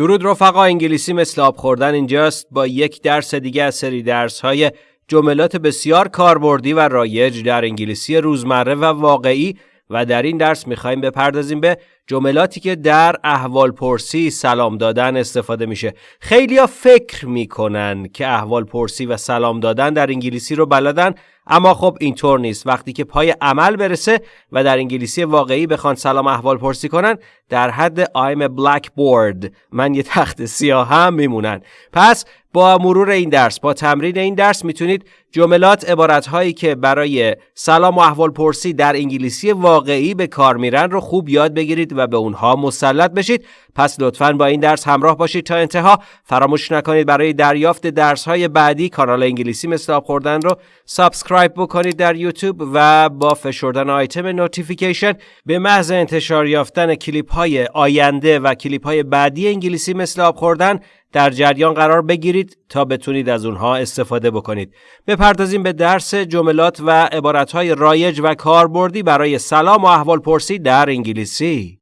درود رفقا انگلیسی مثل آب خوردن اینجاست. با یک درس دیگه از سری درس های جملات بسیار کاربردی و رایج در انگلیسی روزمره و واقعی و در این درس می‌خوایم بپردازیم به جملاتی که در احوال پرسی سلام دادن استفاده میشه. خیلی فکر می‌کنن که احوال پرسی و سلام دادن در انگلیسی رو بلدن اما خب اینطور نیست. وقتی که پای عمل برسه و در انگلیسی واقعی بخوان سلام احوال پرسی کنن در حد I'm a blackboard من یه تخته سیاه هم میمونن. پس با مرور این درس با تمرین این درس می‌تونید جملات عبارت هایی که برای سلام و احوال پرسی در انگلیسی واقعی به کار میرن رو خوب یاد بگیرید و به اونها مسلط بشید. پس لطفا با این درس همراه باشید تا انتها. فراموش نکنید برای دریافت درس های بعدی کانال انگلیسی مثل خوردن رو subscribe بکنید در یوتیوب و با فشردن آیتم notification به محض انتشار یافتن کلیپ های آینده و کلیپ های بعدی انگلیسی مثل آب خوردن در جریان قرار بگیرید تا بتونید از اونها استفاده بکنید. بپردازیم به درس جملات و عبارتهای رایج و کاربردی برای سلام و احوال پرسی در انگلیسی.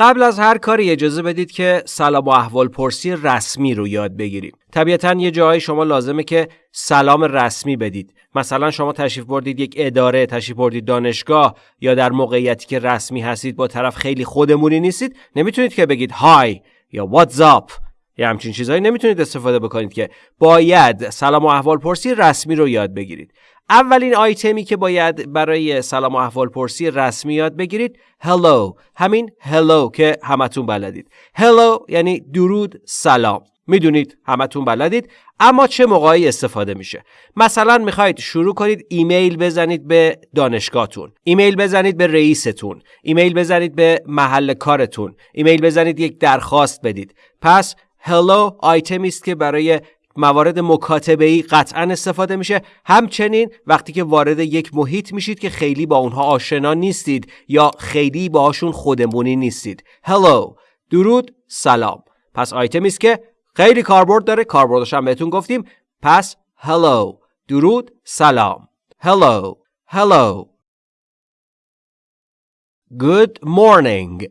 قبل از هر کاری اجازه بدید که سلام و احوال پرسی رسمی رو یاد بگیریم. طبیعتا یه جایی شما لازمه که سلام رسمی بدید. مثلا شما تشریف بردید یک اداره، تشریف بردید دانشگاه یا در موقعیتی که رسمی هستید با طرف خیلی خودمونی نیستید، نمی‌تونید که بگید های یا واتس اپ یا همچین چیزهایی نمی‌تونید استفاده بکنید که باید سلام و احوال پرسی رسمی رو یاد بگیرید. اولین آیتمی که باید برای سلام و احوال پرسی رسمی یاد بگیرید hello. همین hello که همتون بلدید. hello یعنی درود سلام. می‌دونید همتون بلدید اما چه موقعی استفاده میشه. مثلا می‌خواید شروع کنید ایمیل بزنید به دانشگاهتون. ایمیل بزنید به رئیستون. ایمیل بزنید به محل کارتون. ایمیل بزنید یک درخواست بدید. پس hello آیتمی است که برای موارد مکاتبه ای قطعا استفاده میشه. همچنین وقتی که وارد یک محیط میشید که خیلی با اونها آشنا نیستید یا خیلی باهاشون خودمونی نیستید. Hello. درود. سلام. پس آیتمی است که خیلی کاربرد داره. کاربردش هم بهتون گفتیم. پس hello. درود. سلام. Hello. Hello. Good morning.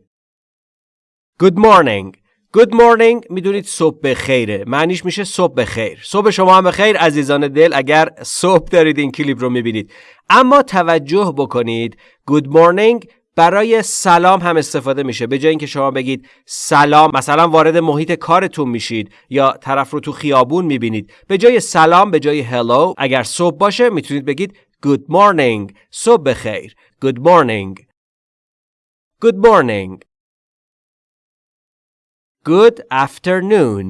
Good morning. Good morning. می‌دونید صبح به معنیش میشه صبح به خیر صبح شما هم خیر عزیزان دل. اگر صبح دارید این کلیپ رو می‌بینید. اما توجه بکنید. Good morning. برای سلام هم استفاده میشه. به جای اینکه شما بگید سلام مثلا وارد محیط کارتون میشید یا طرف رو تو خیابون می‌بینید. به جای سلام به جای hello اگر صبح باشه می‌تونید بگید good morning. صبح بخیر. Good morning. Good morning. Good afternoon.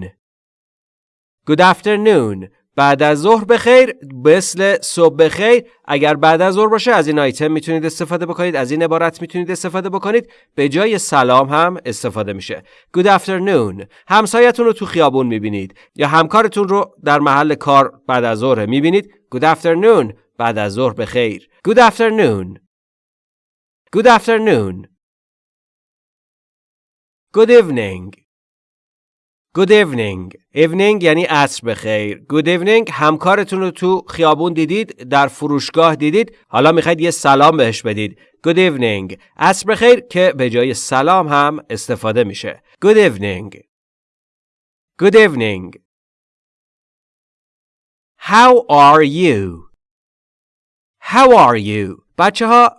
Good afternoon. بعد از ظهر بخیر مثل صبح بخیر. اگر بعد از ظهر باشه از این آیتم می‌تونید استفاده بکنید. از این عبارت می‌تونید استفاده بکنید. به جای سلام هم استفاده میشه. Good afternoon. همسایتون رو تو خیابون می‌بینید. یا همکارتون رو در محل کار بعد از ظهر می‌بینید. Good afternoon. بعد از ظهر بخیر. Good afternoon. Good afternoon. Good evening. Good evening. Evening یعنی عصر بخیر. Good evening همکارتون رو تو خیابون دیدید، در فروشگاه دیدید، حالا می‌خواید یه سلام بهش بدید. Good evening. عصر بخیر که به جای سلام هم استفاده میشه. Good evening. Good evening. How are you? How are you? بچه ها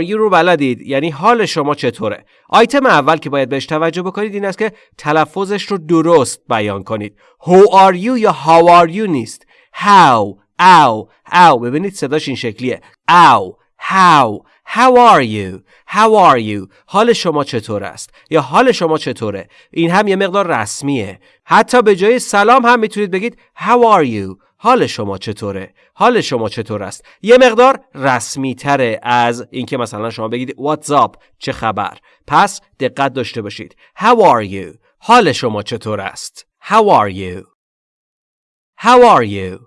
you رو بلدید یعنی حال شما چطوره آیتم اول که باید بهش توجه بکنید این است که تلفظش رو درست بیان کنید how are you یا how are you نیست how او او ببینید صداش این شکلیه او how How are you? How are you? حال شما چطور است؟ یا حال شما چطوره؟ این هم یه مقدار رسمیه. حتی به جای سلام هم می‌تونید بگید How are you? حال شما چطوره؟ حال شما چطور است؟ یه مقدار رسمی تره از اینکه مثلا شما بگید up؟ چه خبر؟ پس دقت داشته باشید. How are you؟ حال شما چطور است؟ How are you؟ How are you؟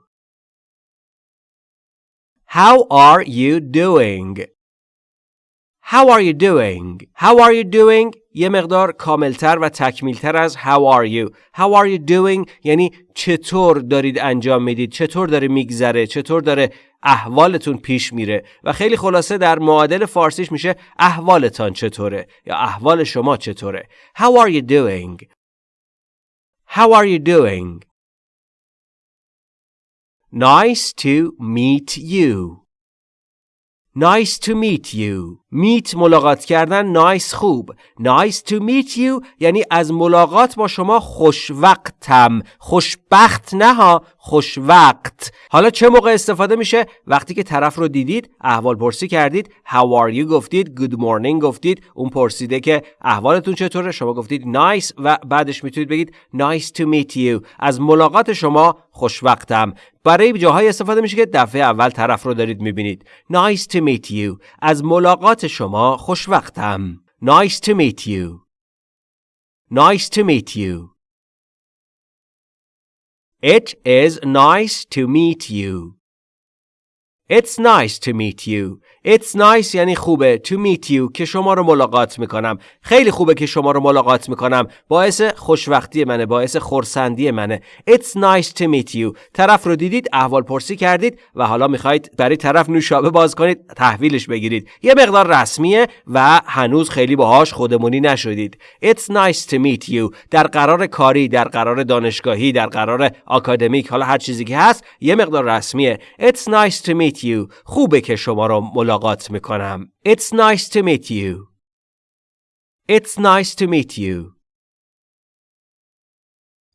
How are you doing؟ How are you doing? How are you doing? یه مقدار کاملتر و تکمیلتر از How are you? How are you doing? یعنی چطور دارید انجام می‌دید؟ چطور داره میگذره؟ چطور داره احوالتون پیش میره؟ و خیلی خلاصه در معادل فارسیش میشه احوالتان چطوره؟ یا احوال شما چطوره؟ How are you doing? How are you doing? Nice to meet you. Nice to meet you. meet ملاقات کردن nice خوب. Nice to meet you یعنی از ملاقات با شما خوشوقتم. خوشبخت نه ها خوشوقت. حالا چه موقع استفاده میشه؟ وقتی که طرف رو دیدید، احوال پرسی کردید، how are you گفتید، good morning گفتید، اون پرسیده که احوالتون چطوره؟ شما گفتید nice و بعدش می‌تونید بگید nice to meet you. از ملاقات شما خوشوقتم. برای جاهای استفاده میشه که دفعه اول طرف رو دارید می‌بینید. Nice to meet you. از ملاقات شما خوشوقتم. Nice to meet you. Nice to meet you. It is nice to meet you. It's nice to meet you. It's nice یعنی خوبه to meet you که شما رو ملاقات می‌کنم. خیلی خوبه که شما رو ملاقات می‌کنم. باعث خوشوقتی منه. باعث خورسندی منه. It's nice to meet you. طرف رو دیدید احوال پرسی کردید و حالا می‌خواید برای طرف نوشابه باز کنید تحویلش بگیرید. یه مقدار رسمیه و هنوز خیلی باهاش خودمونی نشدید. It's nice to meet you. در قرار کاری، در قرار دانشگاهی، در قرار آکادمیک حالا هر چیزی که هست یه مقدار رسمیه. It's nice to meet you. خوبه که شما رو ملاقات می‌کنم. It's nice to meet you. It's nice to meet you.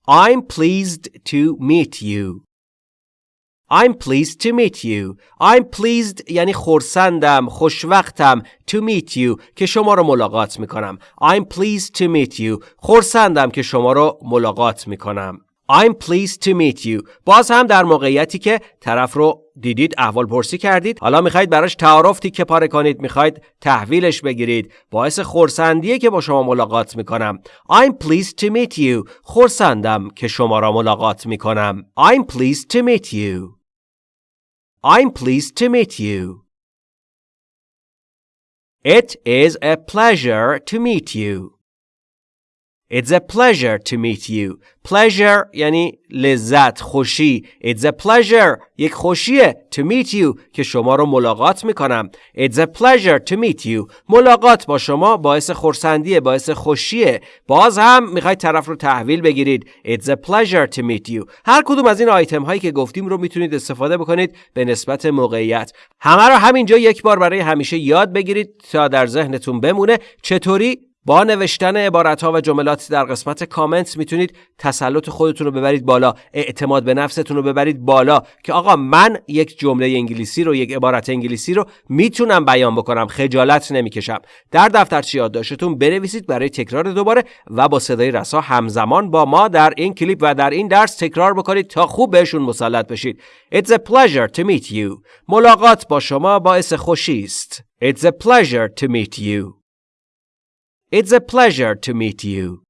I'm pleased to meet you. I'm pleased to meet you. I'm pleased یعنی خورسندم، خوشوقتم to meet you که شما رو ملاقات می‌کنم. I'm pleased to meet you. خورسندم که شما رو ملاقات می‌کنم. I'm pleased to meet you. باز هم در موقعیتی که طرف رو دیدید احوال پرسی کردید. حالا می‌خواید براش تعارف تیکه پاره کنید می‌خواید تحویلش بگیرید. باعث خورسندیه که با شما ملاقات می‌کنم. I'm pleased to meet you. خورسندم که شما را ملاقات می‌کنم. I'm pleased to meet you. I'm pleased to meet you. It is a pleasure to meet you. It's a pleasure to meet you. Pleasure یعنی لذت، خوشی. It's a pleasure. یک خوشیه to meet you که شما رو ملاقات می‌کنم. It's a pleasure to meet you. ملاقات با شما باعث خورسندیه، باعث خوشیه. باز هم می‌خواید طرف رو تحویل بگیرید. It's a pleasure to meet you. هر کدوم از این آیتم هایی که گفتیم رو می‌تونید استفاده بکنید به نسبت موقعیت. همه رو همینجا یک بار برای همیشه یاد بگیرید تا در ذهنتون بمونه چطوری با نوشتن عبارت ها و جملات در قسمت کامنت می‌تونید تسلط خودتون رو ببرید بالا اعتماد به نفستون رو ببرید بالا که آقا من یک جمله انگلیسی رو یک عبارت انگلیسی رو می‌تونم بیان بکنم خجالت نمی‌کشم. در دفترچه یادداشتتون بنویسید برای تکرار دوباره و با صدای رسا همزمان با ما در این کلیپ و در این درس تکرار بکنید تا خوب بهشون مسلط بشید. It's a pleasure to meet you. ملاقات با شما باعث خوشی است. It's a pleasure to meet you. It's a pleasure to meet you.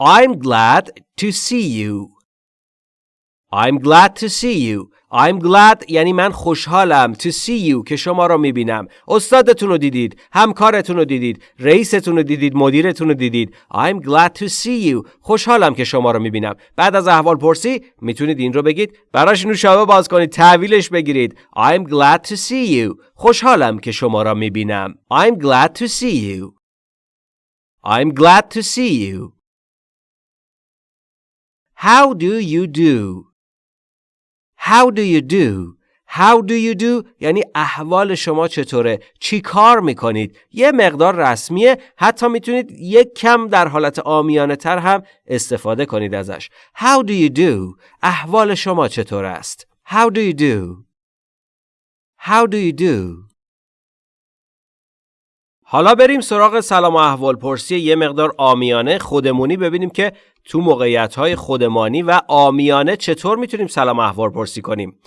I'm glad to see you. I'm glad to see you. I'm glad یعنی من خوشحالم to see you که شما رو می‌بینم. استادتون رو دیدید، همکارتون رو دیدید، رئیستون رو دیدید، مدیرتون رو دیدید. I'm glad to see you. خوشحالم که شما رو می‌بینم. بعد از احوال پرسی می‌تونید این رو بگید. براش نوشابه باز کنید، تحویلش بگیرید. I'm glad to see you. خوشحالم که شما را می‌بینم. I'm glad to see you. I'm glad to see you. How do you do? How do you do? How do you do یعنی احوال شما چطوره؟ چی کار می‌کنید؟ یه مقدار رسمیه حتی می‌تونید یک کم در حالت آمیانه تر هم استفاده کنید ازش. How do you do? احوال شما چطور است؟ How do you do? How do you do? حالا بریم سراغ سلام و احوال پرسی یه مقدار آمیانه خودمونی ببینیم که تو موقعیت های خودمانی و آمیانه چطور می‌تونیم سلام احوال پرسی کنیم.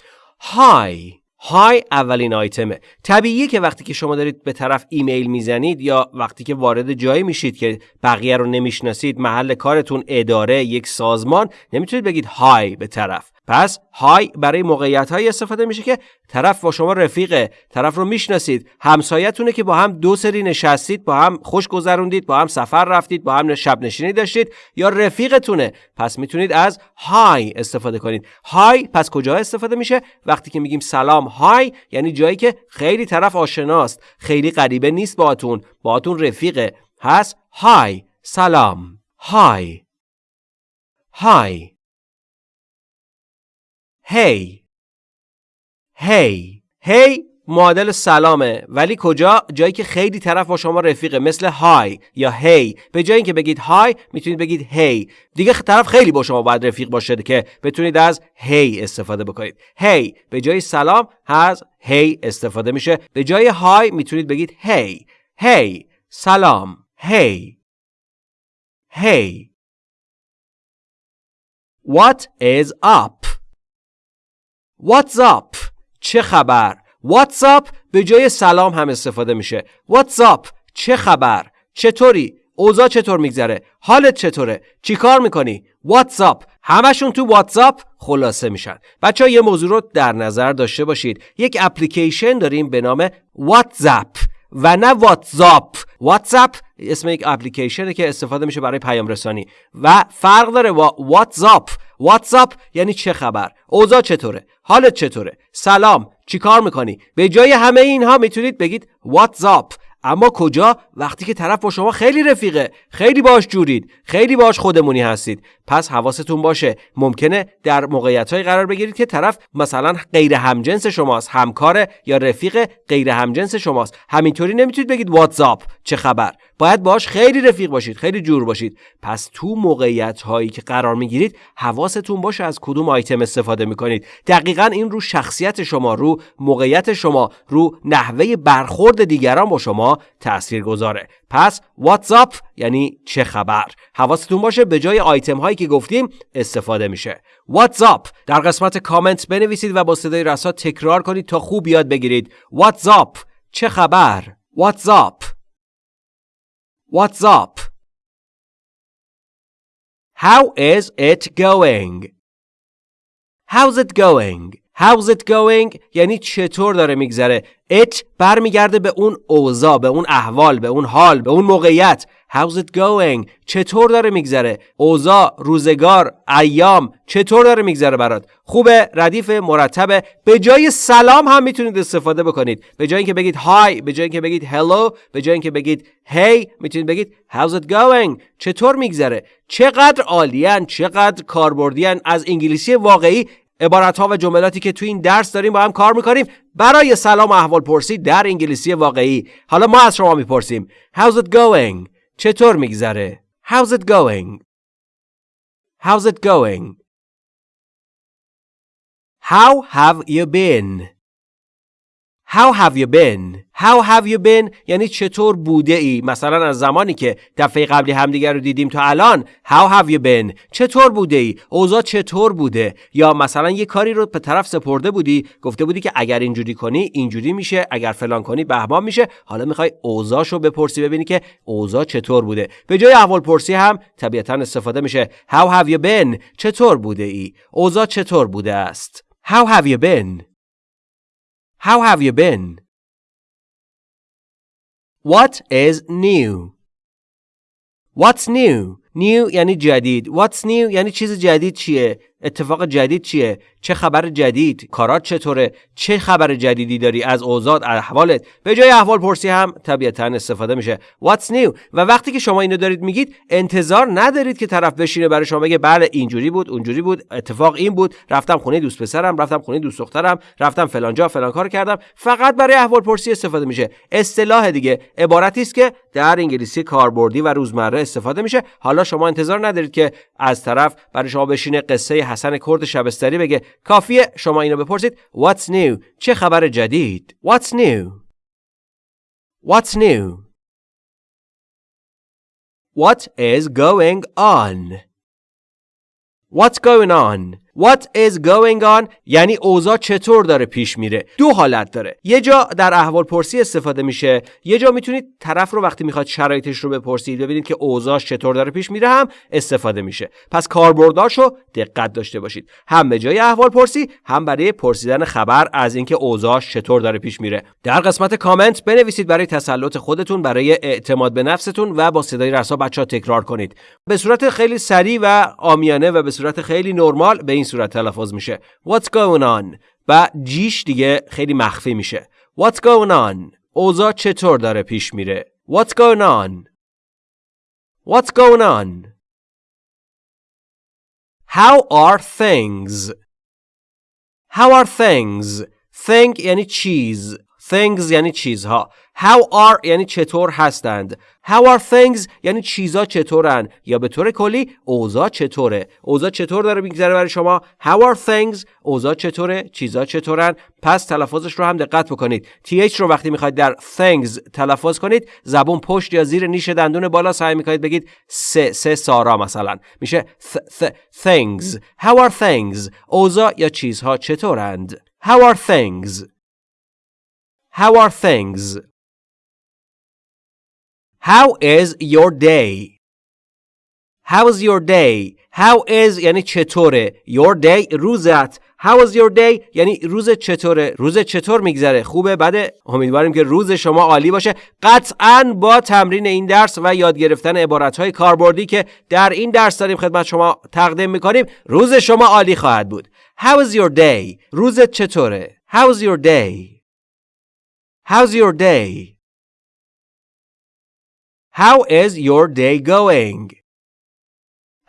Hi های اولین آیتمه. طبیعیه که وقتی که شما دارید به طرف ایمیل می‌زنید یا وقتی که وارد جایی میشید که بقیه رو نمی‌شناسید محل کارتون اداره یک سازمان نمی‌تونید بگید های به طرف. پس های برای موقعیت های استفاده میشه که طرف با شما رفیقه طرف رو می‌شناسید همسایتونه که با هم دو سری نشستید با هم خوش گذروندید با هم سفر رفتید با هم شب نشینی داشتید یا رفیقتونه. پس می‌تونید از های استفاده کنید. های پس کجا استفاده میشه؟ وقتی که میگیم سلام های یعنی جایی که خیلی طرف آشناست. خیلی غریبه نیست باهاتون. باهاتون رفیقه. هست های سلام. های های هی هی هی معادل سلامه. ولی کجا؟ جایی که خیلی طرف با شما رفیقه. مثل های یا هی. به جای اینکه بگید های می‌تونید بگید هی. دیگه طرف خیلی با شما باید رفیق باشه که بتونید از هی استفاده بکنید. هی. به جای سلام از هی استفاده میشه. به جای های می‌تونید بگید هی. هی. سلام. هی. هی. What is up? What's up? چه خبر؟ What's up? به جای سلام هم استفاده میشه. What's up? چه خبر؟ چطوری؟ اوضاع چطور میگذره؟ حالت چطوره؟ چیکار می‌کنی؟ What's up? همشون تو واتساپ خلاصه میشن. بچه ها یه موضوع رو در نظر داشته باشید. یک اپلیکیشن داریم به نام واتزاپ و نه واتزاپ واتساپ اسم یک اپلیکیشنه که استفاده میشه برای پیام رسانی و فرق داره با واتزاپ واتساپ یعنی چه خبر؟ اوضاع چطوره؟ حالت چطوره؟ سلام چیکار می‌کنی؟ به جای همه اینها می‌تونید بگید واتزاپ اما کجا؟ وقتی که طرف با شما خیلی رفیقه خیلی باش جورید خیلی باش خودمونی هستید. پس حواستون باشه ممکنه در موقعیت های قرار بگیرید که طرف مثلا غیر همجنس شماست همکار یا رفیق غیر همجنس شماست. همینطوری نمی‌تونید بگید واتساپ چه خبر؟ باید باش خیلی رفیق باشید خیلی جور باشید. پس تو موقعیت هایی که قرار می‌گیرید حواستون باشه از کدوم آیتم استفاده می‌کنید. دقیقا این رو شخصیت شما رو موقعیت شما رو نحوه برخورد دیگران با شما تأثیر گذاره پس واتساپ یعنی چه خبر؟ حواستون باشه به جای آیتم هایی که گفتیم استفاده میشه. واتساپ در قسمت کامنت بنویسید و با صدای رسا تکرار کنید تا خوب یاد بگیرید. واتساپ چه خبر؟ واتساپ What's up? How is it going? How's it going? How's it going? یعنی چطور داره میگذره؟ It برمیگرده به اون اوضاع به اون احوال به اون حال به اون موقعیت. How's it going? چطور داره میگذره؟ اوضاع روزگار ایام چطور داره میگذره برات؟ خوبه ردیف مرتبه. به جای سلام هم می‌تونید استفاده بکنید. به جای اینکه بگید های به جای اینکه بگید hello به جای اینکه بگید hey می‌تونید بگید how's it going? چطور میگذره؟ چقدر عالیان چقدر کاربردیان از انگلیسی واقعی عبارت ها و جملاتی که تو این درس داریم با هم کار می‌کنیم برای سلام و احوال پرسی در انگلیسی واقعی حالا ما از شما می‌پرسیم How's it going؟ چطور میگذره؟ How's it going؟ How's it going؟ How have you been؟ How have you been? How have you been? یعنی چطور بوده ای؟ مثلا از زمانی که دفعه قبلی همدیگر رو دیدیم تا الان How have you been چطور بوده ای؟ اوضاع چطور بوده؟ یا مثلا یه کاری رو به طرف سپرده بودی گفته بودی که اگر اینجوری کنی اینجوری میشه اگر فلان کنی بهمان میشه. حالا می‌خوای اوضاعشو بپرسی ببینی که اوضاع چطور بوده. به جای احوال پرسی هم طبیعتا استفاده میشه. How have you been چطور بوده ای؟ اوضاع چطور بوده است؟ How have you been How have you been? What is new? What's new? New یعنی جدید. What's new یعنی چیز جدید چیه؟ اتفاق جدید چیه؟ چه خبر جدید؟ کارات چطوره؟ چه خبر جدیدی داری؟ از اوضاع احوالت؟ به جای احوال پرسی هم طبیعتا استفاده میشه. What's new? و وقتی که شما اینو دارید میگید انتظار ندارید که طرف بشینه برای شما بگه بله اینجوری بود اونجوری بود اتفاق این بود رفتم خونه دوست پسرم رفتم خونه دوست دخترم رفتم فلان جا فلان کار کردم. فقط برای احوال پرسی استفاده میشه. اصطلاح دیگه. عبارتی است که در انگلیسی کاربردی و روزمره استفاده میشه. حالا شما انتظار ندارید که از طرف برای شما بشینه قصه حسن کرد شبستری بگه کافیه شما اینو بپرسید What's new چه خبر جدید What's new What's new What is going on What's going on What is going on? یعنی اوضاع چطور داره پیش میره. دو حالت داره. یه جا در احوال پرسی استفاده میشه. یه جا می‌تونید طرف رو وقتی می‌خواد شرایطش رو بپرسید ببینید که اوضاعش چطور داره پیش میره هم استفاده میشه. پس کاربرداشو دقت داشته باشید. هم به جای احوال پرسی هم برای پرسیدن خبر از اینکه اوضاعش چطور داره پیش میره. در قسمت کامنت بنویسید برای تسلط خودتون برای اعتماد به نفستون و با صدای رسا بچه تکرار کنید. به صورت خیلی سریع و آمیانه و به صورت خیلی نرمال به این صورت تلفظ میشه What's going on و جیش دیگه خیلی مخفی میشه What's going on اوضاع چطور داره پیش میره What's going on What's going on How are things How are things Thing یعنی چیز Things یعنی چیزها. How are یعنی چطور هستند. How are things یعنی چیزا چطورن. یا به طور کلی اوضاع چطوره. اوضاع چطور داره میگذره برای شما؟ How are things اوضاع چطوره؟ چیزا چطورن؟ پس تلفظش رو هم دقت بکنید. Th رو وقتی می‌خواید در things تلفظ کنید زبون پشت یا زیر نیش دندون بالا سعی می‌کنید بگید سه سه سارا مثلا. میشه th, th, things. How are things اوضاع یا چیزها چطورند؟ How are things How are things? How is your day? How is your day? How is یعنی چطوره؟ Your day روزت How is your day? یعنی روز چطوره؟ روز چطور میگذره؟ خوبه؟ بده. امیدواریم که روز شما عالی باشه. قطعا با تمرین این درس و یاد گرفتن عبارت های کاربردی که در این درس داریم خدمت شما تقدیم می‌کنیم روز شما عالی خواهد بود. How is your day? روزت چطوره؟ How is your day? How's your day How is your day going?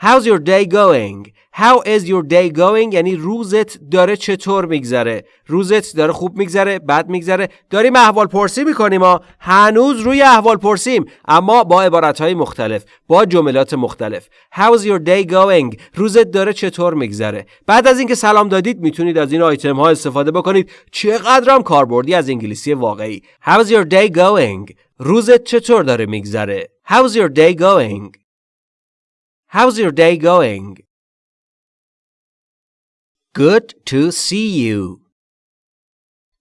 How's your day going? How is your day going? یعنی روزت داره چطور میگذره؟ روزت داره خوب میگذره بد میگذره؟ داریم احوال پرسی می‌کنیم ما هنوز روی احوال پرسیم اما با عبارت های مختلف با جملات مختلف. How's your day going? روزت داره چطور میگذره؟ بعد از اینکه سلام دادید می‌تونید از این آیتم ها استفاده بکنید. چقدرم کاربردی از انگلیسی واقعی. How's your day going? روزت چطور داره میگذره؟ How's your day going? How's your day going? Good to see you.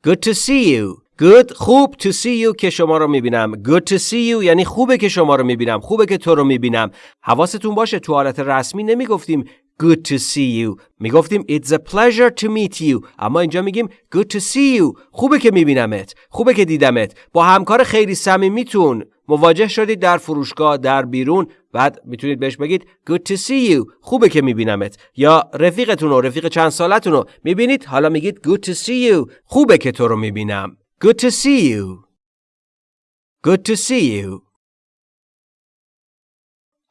Good to see you. Good خوب to see you که شما رو می‌بینم. Good to see you یعنی خوبه که شما رو می‌بینم. خوبه که تو رو می‌بینم. حواستون باشه تو حالت رسمی نمی‌گفتیم Good to see you. می‌گفتیم It's a pleasure to meet you. اما اینجا میگیم Good to see you. خوبه که میبینمت. خوبه که دیدمت. با همکار خیلی صمیمیتون. مواجه شدید در فروشگاه در بیرون. بعد می‌تونید بهش بگید good to see you. خوبه که میبینمت. یا رفیقتون و رفیق چند سالتون رو می‌بینید؟ حالا میگید good to see you. خوبه که تو رو می‌بینم. Good to see you. Good to see you.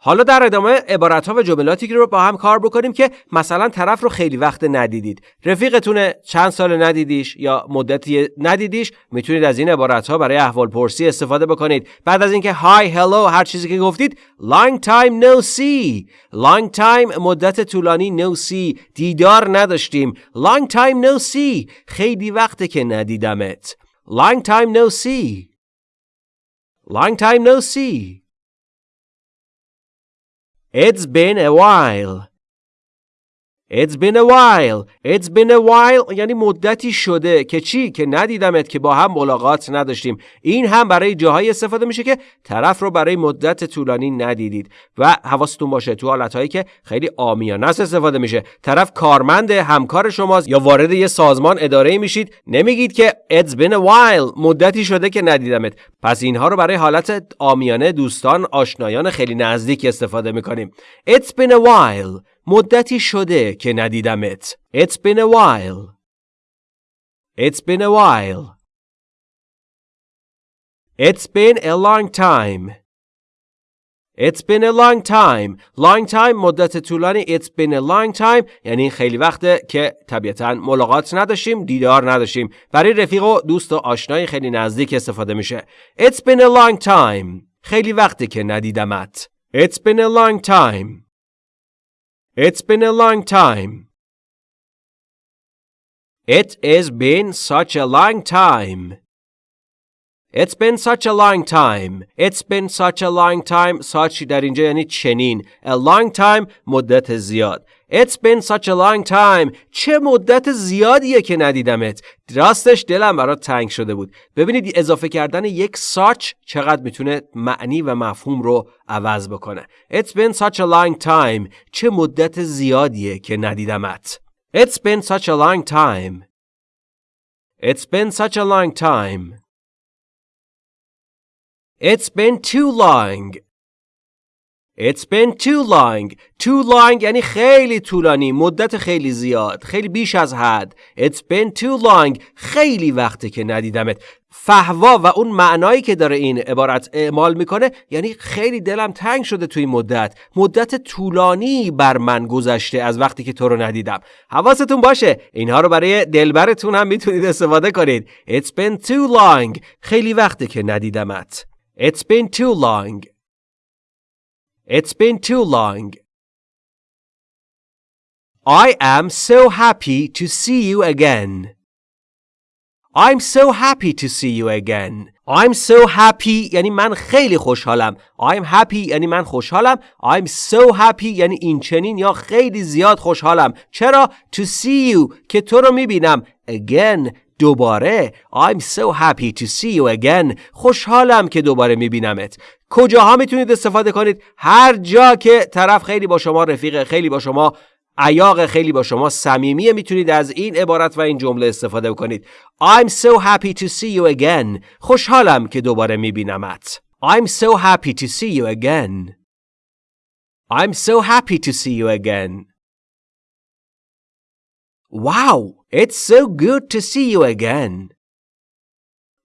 حالا در ادامه عبارت ها و جملاتی رو با هم کار بکنیم که مثلا طرف رو خیلی وقت ندیدید. رفیقتونه چند سال ندیدیش یا مدتی ندیدیش می‌تونید از این عبارت ها برای احوال پرسی استفاده بکنید. بعد از اینکه های هلو هر چیزی که گفتید long time no see. Long time مدت طولانی no see. دیدار نداشتیم. Long time no see. خیلی وقته که ندیدمت. Long time no see. Long time no see. It's been a while. It's been a while. It's been a while. یعنی مدتی شده که چی؟ که ندیدمت که با هم ملاقات نداشتیم. این هم برای جاهایی استفاده میشه که طرف رو برای مدت طولانی ندیدید. و حواستون باشه تو حالتهایی که خیلی آمیانه است استفاده میشه. طرف کارمند همکار شماست یا وارد یه سازمان اداره میشید نمیگید که It's been a while. مدتی شده که ندیدمت. پس اینها رو برای حالت آمیانه دوستان آشنایان خیلی نزدیک استفاده می‌کنیم. It's been a while. مدتی شده که ندیدمت. It's been a while. It's been a while. It's been a long time. It's been a long time. Long time مدت طولانی It's been a long time یعنی خیلی وقته که طبیعتا ملاقات نداشتیم دیدار نداشتیم برای رفیق و دوست و آشنای خیلی نزدیک استفاده میشه It's been a long time خیلی وقته که ندیدمت It's been a long time It's been a long time. It has been such a long time. It's been such a long time. It's been such a long time. Such در اینجا یعنی چنین. A long time مدت زیاد. It's been such a long time. چه مدت زیادیه که ندیدمت. راستش دلم برات تنگ شده بود. ببینید اضافه کردن یک such چقدر می‌تونه معنی و مفهوم رو عوض بکنه. It's been such a long time. چه مدت زیادیه که ندیدمت. It's been such a long time. It's been such a long time. It's been too long. It's been too long. Too long یعنی خیلی طولانی، مدت خیلی زیاد، خیلی بیش از حد. It's been too long. خیلی وقته که ندیدمت. فهوا و اون معنایی که داره این عبارت اعمال می‌کنه یعنی خیلی دلم تنگ شده توی مدت. مدت طولانی بر من گذشته از وقتی که تو رو ندیدم. حواستون باشه. اینها رو برای دلبرتون هم می‌تونید استفاده کنید. It's been too long. خیلی وقته که ندیدمت. It's been too long. It's been too long I am so happy to see you again I'm so happy to see you again. I'm so happy یعنی من خیلی خوشحالم. I'm happy یعنی من خوشحالم. I'm so happy یعنی این چنین یا خیلی زیاد خوشحالم. چرا؟ To see you که تو رو می‌بینم. Again دوباره. I'm so happy to see you again. خوشحالم که دوباره میبینمت. کجاها می‌تونید استفاده کنید؟ هر جا که طرف خیلی با شما رفیق خیلی با شما عیاق خیلی با شما صمیمیه می‌تونید از این عبارت و این جمله استفاده کنید I'm so happy to see you again. خوشحالم که دوباره میبینمت. I'm so happy to see you again. I'm so happy to see you again. Wow, it's so good to see you again.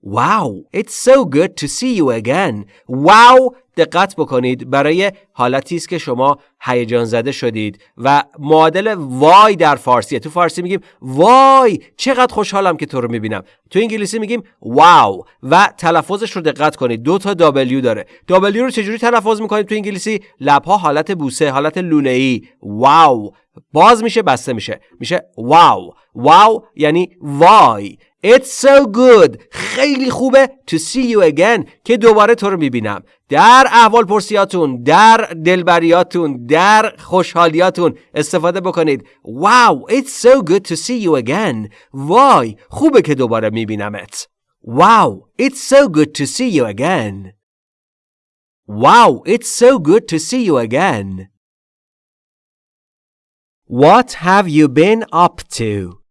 Wow, it's so good to see you again. Wow دقت بکنید برای حالتی است که شما هیجان زده شدید و معادل وای در فارسیه. تو فارسی میگیم وای چقدر خوشحالم که تو رو می‌بینم. تو انگلیسی میگیم واو و تلفظش رو دقت کنید. دو تا دابلیو داره. دابلیو رو چجوری تلفظ می‌کنید تو انگلیسی؟ لبها حالت بوسه حالت لونه ای واو. باز میشه بسته میشه. میشه واو. واو یعنی وای. It's so good خیلی خوبه to see you again که دوباره تو رو می‌بینم در احوال پرسیاتون در دلبریاتون در خوشحالیاتون استفاده بکنید Wow it's so good to see you again وای خوبه که دوباره میبینمت Wow it's so good to see you again Wow it's so good to see you again What have you been up to?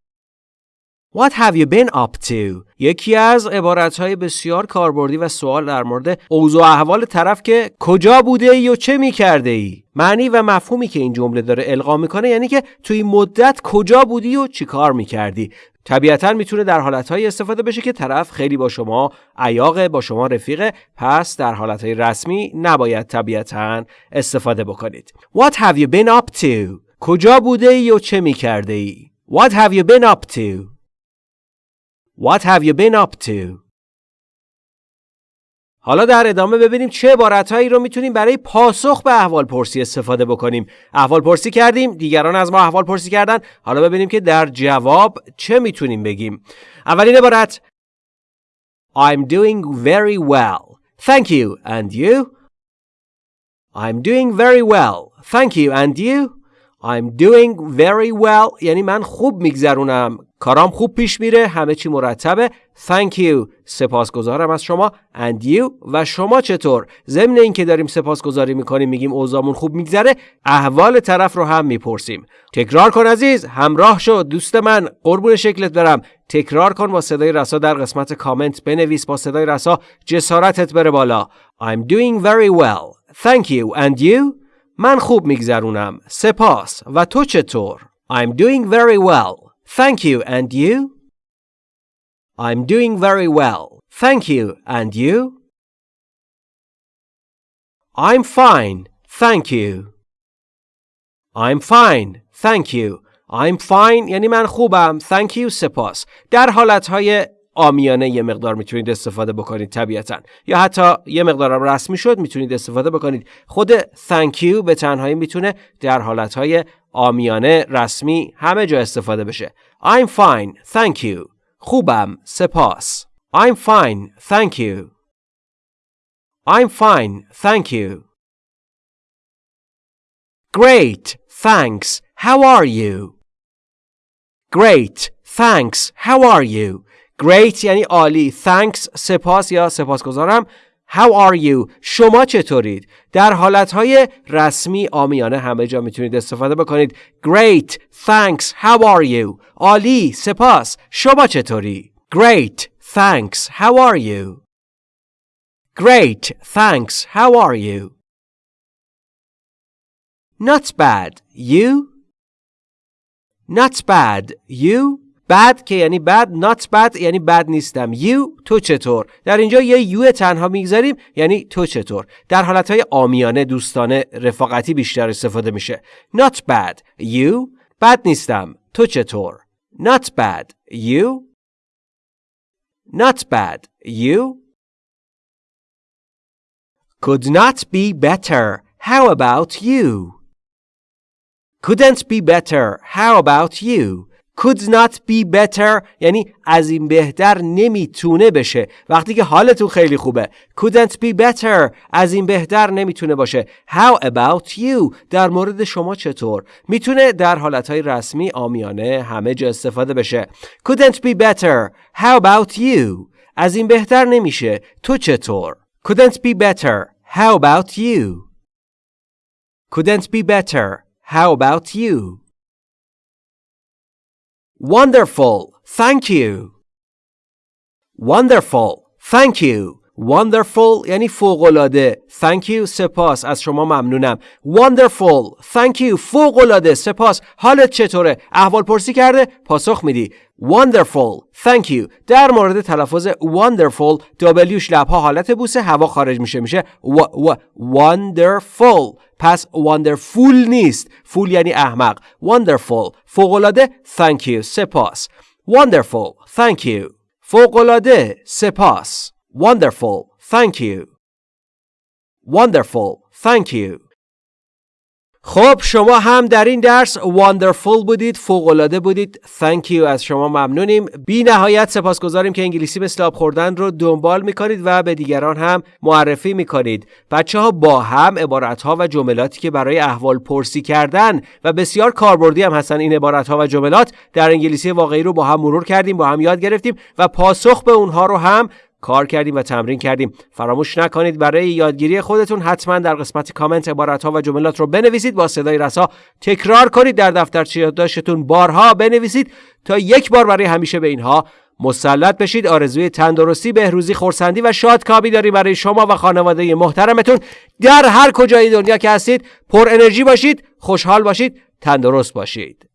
What have you been up to? یکی از عبارتهای بسیار کاربردی و سوال در مورد اوضاع احوال طرف که کجا بوده ای و چه می ای؟ معنی و مفهومی که این جمله داره القا می‌کنه یعنی که توی مدت کجا بودی و چی کار می‌کردی طبیعتا می‌تونه در حالتهایی استفاده بشه که طرف خیلی با شما عیاق با شما رفیقه پس در حالتهای رسمی نباید طبیعتا استفاده بکنید What have you been up to? کجا بوده ای و چه می‌کرده ای؟ What have you been up to? What have you been up to? حالا در ادامه ببینیم چه عبارتهایی رو می‌تونیم برای پاسخ به احوال پرسی استفاده بکنیم. احوال پرسی کردیم، دیگران از ما احوال پرسی کردن. حالا ببینیم که در جواب چه می‌تونیم بگیم. اولین عبارت I'm doing very well. Thank you. And you? I'm doing very well. Thank you. And you? I'm doing very well یعنی من خوب میگذرونم کارام خوب پیش میره همه چی مرتبه. Thank you. سپاسگزارم از شما. And you? و شما چطور؟ ضمن اینکه داریم سپاسگزاری می‌کنیم میگیم اوضاعمون خوب میگذره احوال طرف رو هم می‌پرسیم. تکرار کن عزیز. همراه شو. دوست من قربون شکلت برم. تکرار کن با صدای رسا در قسمت کامنت بنویس با صدای رسا جسارتت بره بالا. I'm doing very well. Thank you. And you? من خوب میگذرونم. سپاس. و تو چطور؟ I'm doing very well. Thank you and you? I'm doing very well. Thank you and you? I'm fine. Thank you. I'm fine. Thank you. I'm fine یعنی من خوبم. Thank you. سپاس. در حالتهای آمیانه یه مقدار می‌تونید استفاده بکنید طبیعتا. یا حتی یه مقدارم رسمی شد می‌تونید استفاده بکنید. خود thank you به تنهایی می‌تونه در حالتهای آمیانه رسمی همه جا استفاده بشه. I'm fine. Thank you. خوبم. سپاس. I'm fine. Thank you. I'm fine. Thank you. Great. Thanks. How are you? Great. Thanks. How are you? Great یعنی عالی. Thanks سپاس یا سپاسگزارم. How are you? شما چطورید؟ در حالتهای رسمی آمیانه همه جا می‌تونید استفاده بکنید. Great. Thanks. How are you? عالی. سپاس. شما چطوری؟ Great. Thanks. How are you? Great. Thanks. How are you? Not bad. You? Not bad. You? Bad که یعنی bad not bad یعنی bad نیستم. you تو چطور؟ در اینجا یه یو تنها می‌گذاریم یعنی تو چطور؟ در حالتهای آمیانه دوستانه رفاقتی بیشتر استفاده میشه. not bad. you bad نیستم. تو چطور؟ not bad. you not bad. you could not be better. How about you? couldn't be better. How about you? Could not be better. یعنی از این بهتر نمی‌تونه بشه. وقتی که حالتون خیلی خوبه. Couldn't be better. از این بهتر نمی‌تونه باشه. How about you? در مورد شما چطور؟ می‌تونه در حالتهای رسمی آمیانه همه جا استفاده بشه. Couldn't be better. How about you? از این بهتر نمیشه. تو چطور؟ Couldn't be better. How about you? Couldn't be better. How about you? Wonderful. Thank you. Wonderful. Thank you. Wonderful یعنی فوقلاده. Thank you. سپاس. از شما ممنونم. Wonderful. Thank you. فوقلاده. سپاس. حالت چطوره؟ احوال پرسی کرده؟ پاسخ میدی. Wonderful. Thank you. در مورد تلفظ wonderful Wش لبها حالت بوسه هوا خارج میشه میشه و و wonderful. پس wonderful نیست. فول یعنی احمق. Wonderful. فوقلاده. Thank you. سپاس. Wonderful. Thank you. فوقلاده. سپاس. Wonderful. Thank you. Wonderful. Thank you. خب شما هم در این درس wonderful بودید فوقالعاده بودید. Thank you. از شما ممنونیم. بی نهایت سپاسگزاریم که انگلیسی به آب خوردن رو دنبال می‌کنید و به دیگران هم معرفی می‌کنید. بچه ها با هم عبارت ها و جملاتی که برای احوال پرسی کردن و بسیار کاربردی هم هستن این عبارت ها و جملات در انگلیسی واقعی رو با هم مرور کردیم با هم یاد گرفتیم و پاسخ به اونها رو هم کار کردیم و تمرین کردیم. فراموش نکنید برای یادگیری خودتون حتما در قسمت کامنت عبارت ها و جملات رو بنویسید با صدای رسا تکرار کنید در دفترچه یادداشتتون. بارها بنویسید تا یک بار برای همیشه به اینها مسلط بشید. آرزوی تندرستی بهروزی خورسندی و شادکامی داریم برای شما و خانواده محترمتون. در هر کجای دنیا که هستید پر انرژی باشید خوشحال باشید تندرست باشید.